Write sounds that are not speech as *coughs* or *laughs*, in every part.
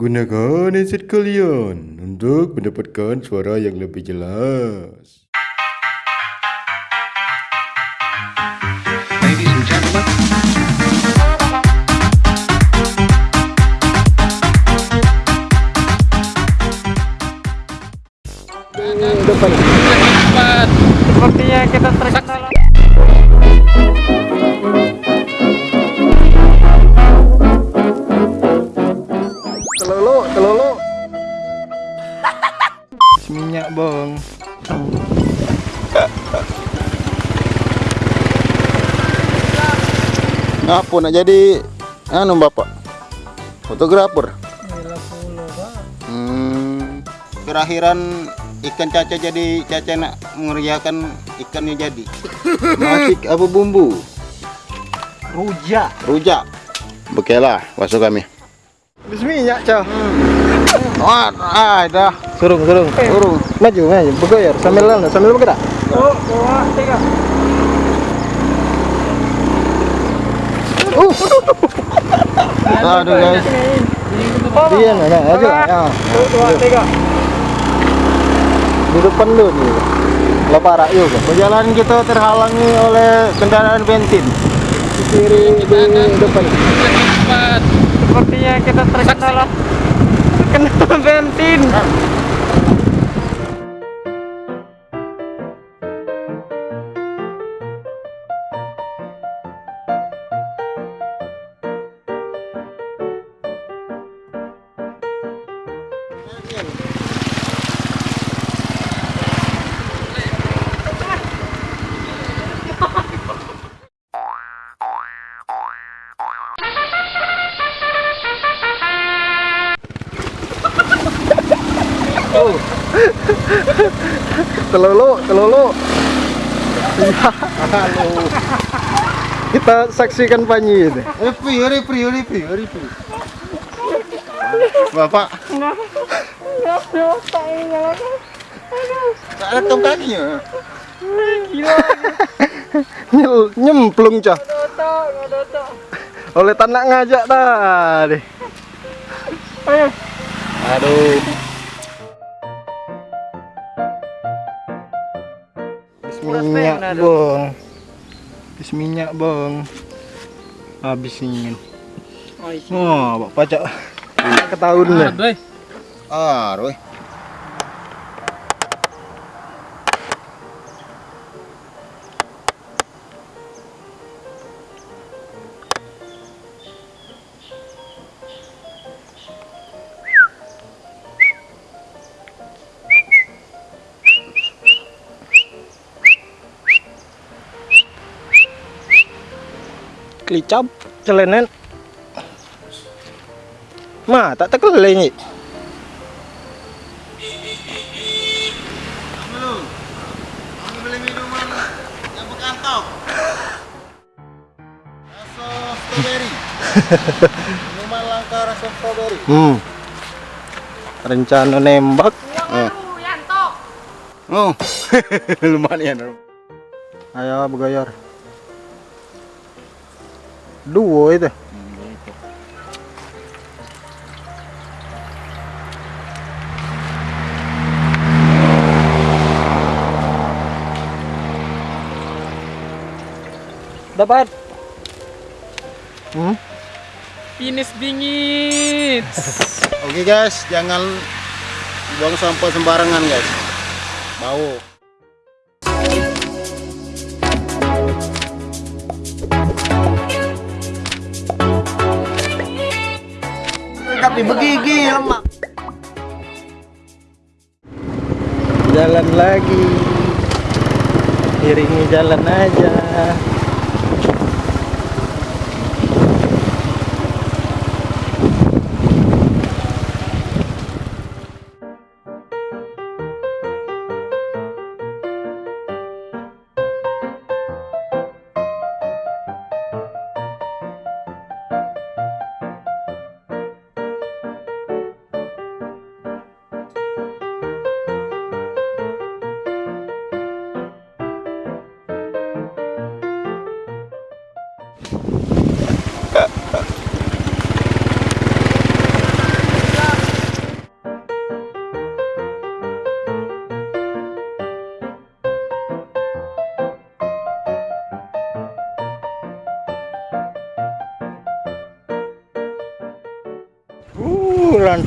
Gunakan headset kalian untuk mendapatkan suara yang lebih jelas. Ladies and gentlemen, depan. Sepertinya kita terkenal. Minyak bong. Ngapa nak jadi anu bapak fotografer? Hmm, kerakhiran ikan caca jadi caca nak mengerjakan ikannya jadi. *laughs* Masik apa bumbu? Rujak. Rujak. Bekelah, masuk kami. Habis minyak, Cah. Wah, ah, dah. Surung, surung. Urung. Maju, maju. Bergoyar sambil lalu, sambil bergerak. Oh, dua, tiga. Uh. Aduh guys. Dia nah, aja lah. Ya. Dua, tiga. Di depan lu nih. Leparak juga. Perjalanan kita terhalangi oleh kendaraan bensin. Di kiri di depan. Sepertinya kita terkendala terkendala bensin. Telulu, telulu. Iya. Kita saksikan Panji ini. Repi, repi, repi, repi. Bapak. Tak ada tong kakinya. *laughs* Nyemplung cah. Oleh tanah ngajak tadi. Aduh. Habis minyak bong. Habis minyak bong. Habis ingin. Oh, Pak pajak. Ketahuan nih. Ah, roy. Klicap celenen. Ma, tak tekelai ni. Strawberry. *laughs* minuman langka rasa strawberry. Hmm. Rencana nembak. Oh, *laughs* lumayan. Ayo bergayar. Dua itu. Dapat. Hmm? Finish bingit. *laughs* Oke guys, jangan buang sampah sembarangan guys. Bau. Tapi begigi lemak. Jalan lagi. Iringi jalan aja.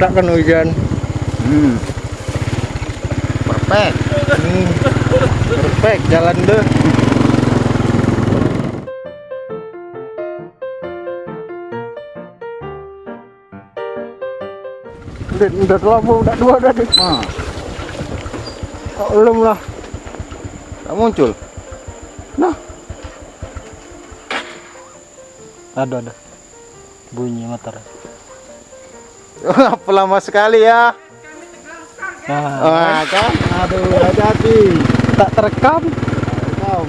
Lantak kan hujan. Hmm. Perfect. Hmm. Perfect, jalan deh. Udah, udah lama, udah dua, udah dua. Ah, Oh, belum lah. tak muncul. Ada, ada. Bunyi motor. *laughs* Lama sekali ya? Nah, Wah, kan? Aduh, hati-hati. tak terekam. Kau.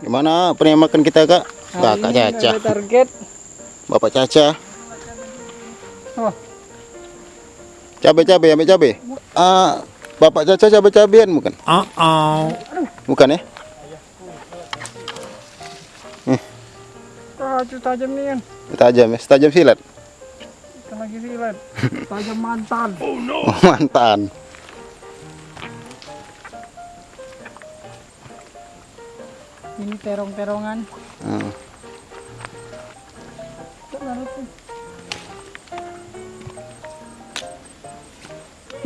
Gimana penembakan kita kak? Kakak Caca, target. Bapak Caca. Oh. Cabe-cabe, ambil cabe. Ah, Bapak Caca cabe-cabean bukan? Bukan ya? Ah, itu tajam nih kan. Tajam ya, tajam silat. Kita lagi silat. Tajam mantan. *laughs* Oh, *laughs* mantan. Ini terong-terongan. Hmm.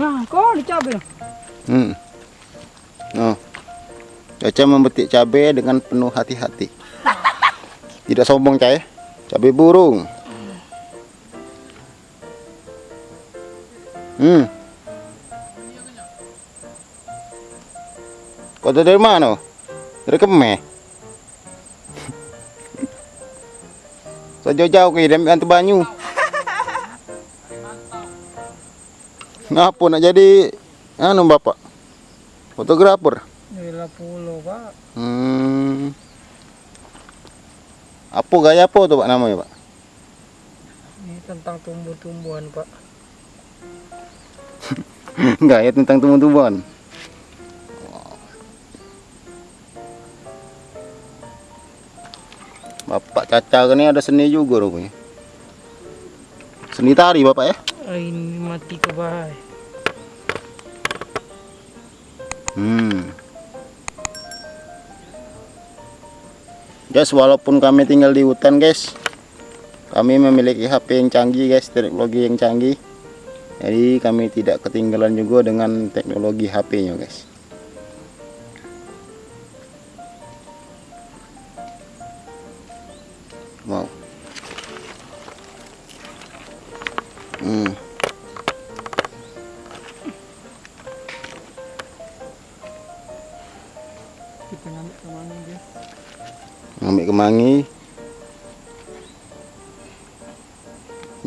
Nah, kok dicabai. Hmm. Oh. Caca memetik cabai dengan penuh hati-hati. Tidak sombong, Cai. Cabai burung. Hmm. Kau dari mana? Dari Kemeh. *laughs* Sejauh-jauh ke dari Antu Banyu. Ngapa nak jadi anu bapak? Fotografer. Gila pulau, Pak. Hmm. Apa gaya apa tuh pak namanya pak? Ini tentang tumbuh-tumbuhan, Pak. *laughs* gaya tentang tumbuh-tumbuhan. Bapak Caca ini ada seni juga rupanya. Seni tari bapak ya? Ah, ini mati ke bahaya. Hmm. Guys, walaupun kami tinggal di hutan, guys, kami memiliki HP yang canggih, guys, teknologi yang canggih. Jadi kami tidak ketinggalan juga dengan teknologi HP-nya, guys.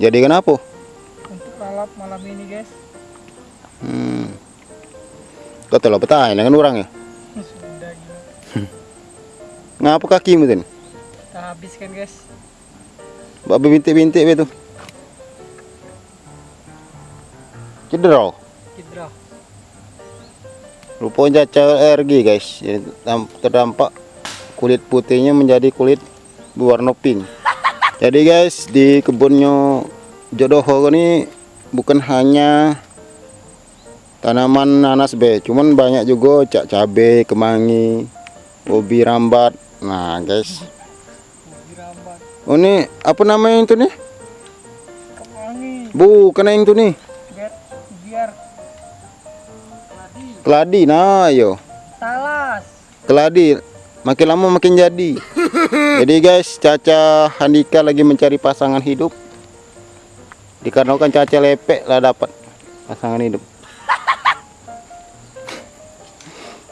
Jadi kenapa Untuk lalap malam ini, guys. hmm. kau telah petah dengan orang ya Sudah gila. *laughs* ngapa kakimu tuh Kita habiskan, guys. babi bintik-bintik itu cedera Hidra. rupanya alergi guys Jadi, terdampak kulit putihnya menjadi kulit berwarna pink jadi guys di kebunnya Jodoho ini bukan hanya tanaman nanas be cuman banyak juga cak cabe kemangi ubi rambat. Nah guys. Oh ini apa namanya itu nih Kemangi. bukan yang itu nih Biar, biar. keladi. Nah Talas. keladi makin lama makin jadi. *laughs* Jadi guys Caca Handika lagi mencari pasangan hidup dikarenakan Caca lepek lah dapat pasangan hidup.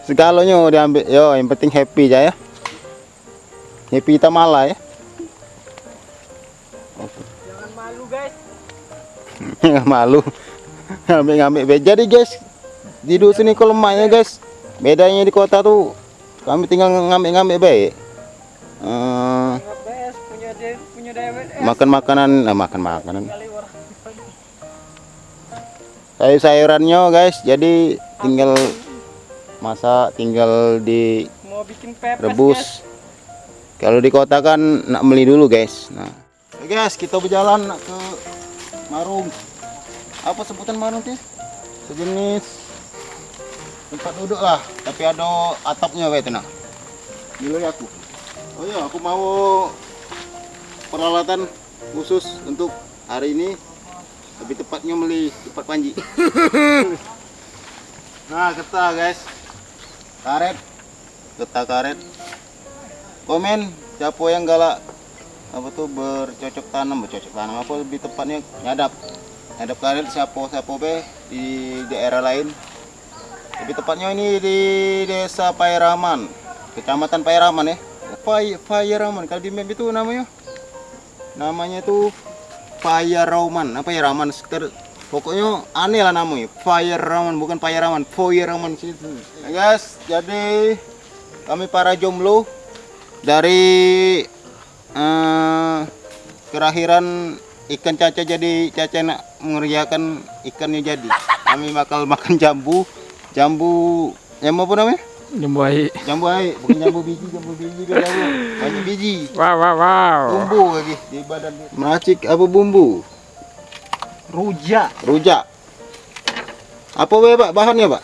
Segalanya diambil yo yang penting happy aja ya. Happy kita malah ya. Jangan malu, guys. *laughs* malu. Ngambil ngambil jadi guys. Di dusun ini kalau lemaknya guys. Bedanya di kota tuh kami tinggal ngambil ngambil baik Eh, punya de, punya dewet. makan makanan nah, makan makanan Kali orang. sayur sayurannya guys. Jadi tinggal masak tinggal di Mau bikin pepes, guys. rebus kalau di kota kan nak beli dulu guys. Nah. Oke, guys kita berjalan ke marung. Apa sebutan marung sih sejenis tempat duduk lah. Tapi ada atapnya weh tenang. Dulu ya aku. Oh iya aku mau peralatan khusus untuk hari ini lebih tepatnya beli tempat panji. *laughs* Nah getah guys. Karet. Getah karet. Komen siapa yang galak? Apa tuh bercocok tanam? Bercocok tanam apa? Lebih tepatnya nyadap. Nyadap karet siapa siapa be? Di daerah lain. Lebih tepatnya ini di desa Pairaman. Kecamatan Pairaman ya Pai Pairaman kalau di map itu namanya? Namanya itu Pairaman apa ya Raman? Sekitar pokoknya aneh lah namanya. Pairaman bukan Pairaman Pairaman situ ya guys jadi kami para jomblo dari eh, kelahiran ikan caca jadi caca nak mengerjakan ikannya jadi. Kami bakal makan jambu. Jambu yang apa namanya Jembuai. jambu air bukan jambu biji jambu biji kan jambu banyak biji Wow, wow, wow. bumbu lagi di badan dia. meracik apa bumbu Rujak. rujak apa be pak bahannya pak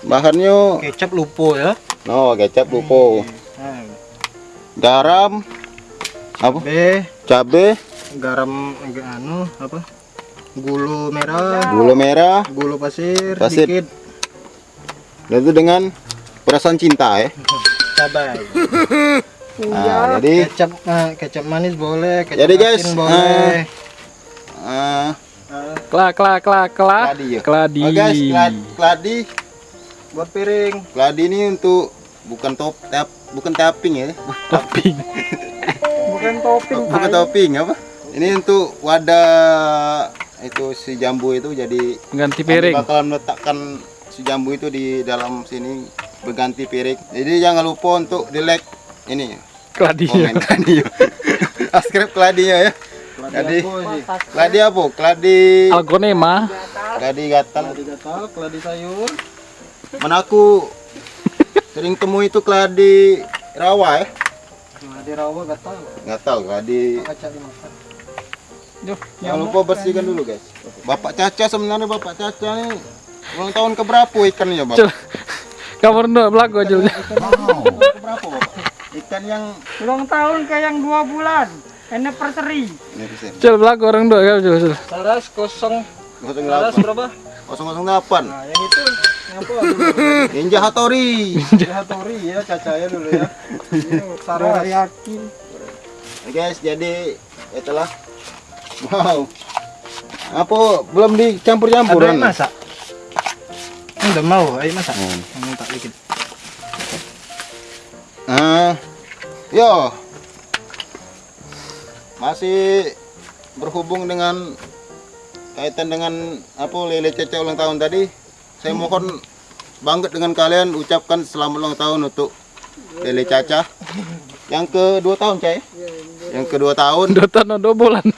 bahannya Kecap lupo ya. oh kecap lupo Nah, garam apa B cabe garam agak anu apa? Gula merah, gula merah gula pasir, Pasir. dikit, dan itu dengan perasaan cinta ya cabai. *laughs* nah, jadi Kecap nah, kecap manis boleh, kecap Jadi, guys, boleh. eh, Kla, kla, kla, kla. Keladi ya? Keladi. oh guys keladi, keladi buat piring. keladi ini untuk bukan top tap bukan tapping ya *laughs* Topping. Bukan topping. bukan topping apa ini untuk wadah itu si jambu itu jadi Ganti piring. bakalan meletakkan si jambu itu di dalam sini berganti piring jadi jangan lupa untuk di like ini Keladinya. komen kladinya *laughs* subscribe kladinya ya jadi kladi apa kladi Algonema. kladi gatal Keladi gatal, keladi sayur. mana aku sering temu itu kladi rawa ya Keladi rawa gatal. gatal kladi. Duh, Jangan lupa bersihkan dulu guys. Bapak Caca sebenarnya Bapak Caca nih ulang tahun keberapa ikannya Bapak? Cel. Kamu rendah belagu aja. Wow. Keberapa Bapak? Ikan yang Ulang tahun ke yang dua bulan. Anniversary. Cel belagu orang dua coba. Cel. Saras kosong. Saras 08 berapa? 008 Nah, yang itu ngapa dulu? Ninja Hattori. Hatori ya, cacaya dulu ya. Saras. yakin. Nah, guys, jadi itulah. Wow. Apa belum dicampur-campur Ada yang kan? masak? Udah mau, ayo masak. Hmm. Mau tak dikit. Ah, yo. Masih berhubung dengan kaitan dengan apa lele caca ulang tahun tadi. Saya mohon banget dengan kalian ucapkan selamat ulang tahun untuk lele caca yang kedua tahun cai. Yang kedua tahun Dua tahun dua bulan. *laughs*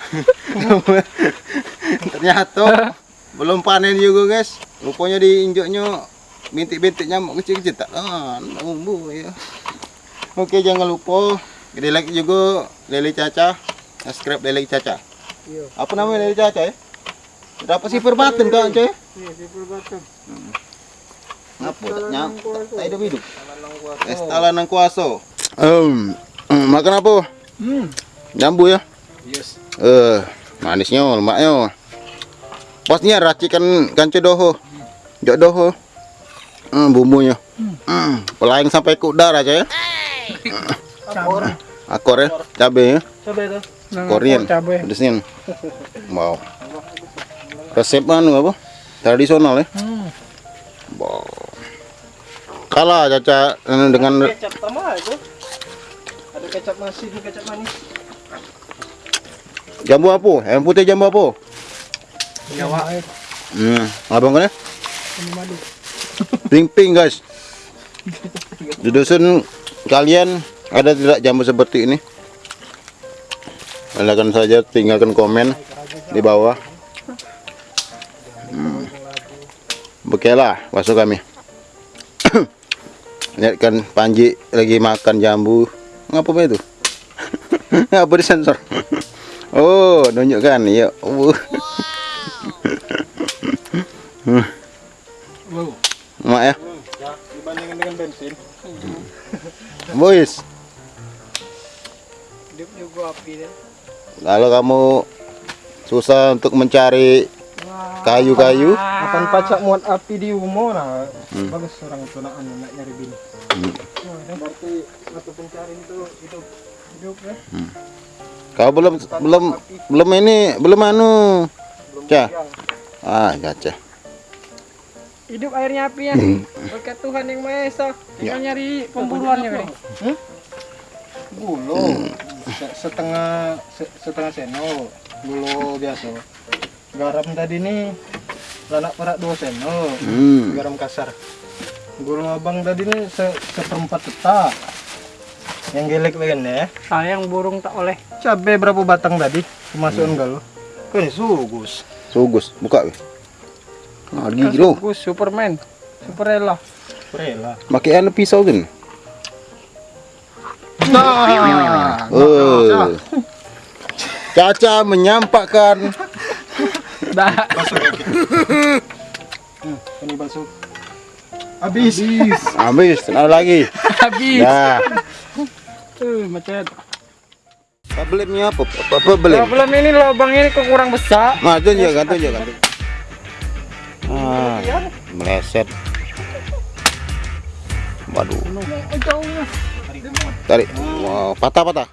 ternyata *laughs* belum panen juga guys. Rupanya diinjoknya bintik-bintik nyamuk kecil-kecil tak ah bumbu ya. Oke jangan lupa di like juga Lele Caca, subscribe Lele Caca. Apa namanya Lele Caca ya? Dapat sifir batin kan coy? Iya, sipur batu. Apa? Tak tak ada hidup. Estalan nang kuaso. Um, makan apa? Jambu ya? Yes. Eh, manisnya, lemaknya. Posnya racikan kanco doho. Jok doho. Hmm, bumbunya. Hmm, pelayang sampai ke udara aja ya. Campur. Akor ya, cabe ya. Coba itu. Korean. cabai. Pedesnya. Wow. Resep anu apa? Tradisional ya. Wow. Kalah caca eh, dengan Kecap tambah itu. Ada kecap nasi, ini kecap manis. jambu apa? Yang putih jambu apa? Jawa. Hmm, abang kan ya? Ping-ping guys. Di dusun kalian ada tidak jambu seperti ini? Silakan saja tinggalkan komen di bawah. Hmm. Oke lah, masuk kami. *coughs* Lihat kan Panji lagi makan jambu. Ngapa itu? *laughs* Ngapa disensor? *laughs* Oh, nunjukkan. Ya. Uh. Hmm. Wow. Mak ya. Dibandingkan dengan bensin. *laughs* Boys, Hidup juga api deh. kalau kamu susah untuk mencari kayu-kayu, Akan pacak muat api di umur nah. Bagus orang tunaan nak nyari bini. Oh, berarti satu pencarian itu hidup hidup ya. kau belum belum belum ini belum anu, cah. Ah, caca. Hidup airnya api ya. Berkat Tuhan yang Maha Esa. Tinggal nyari pemburuannya kali. Gulo se- setengah se- setengah sendok gulo biasa. Garam tadi nih lanak perak dua sendok. Hmm. Garam kasar. Gulo abang tadi nih se seperempat petak. Yang gelek bagian ya. Sayang burung tak oleh. Cabai berapa batang tadi? Kemasukan galo. Kan sugus. Sugus, buka. weh. Gigi lo. Gus Superman. Superella. Rela. Pakai anu pisau kan? Nah, Oh. *laughs* Caca menyampaikan Dah. ini bakso. Habis. Habis. habis, ada lagi. Habis. Dah. Tuh, macet. Problemnya apa? Apa problem? Problem ini lubang ini kok kurang besar. Nah, tunjuk kan, tunjuk kan. Meleset. Waduh. Tarik. Wow, patah-patah.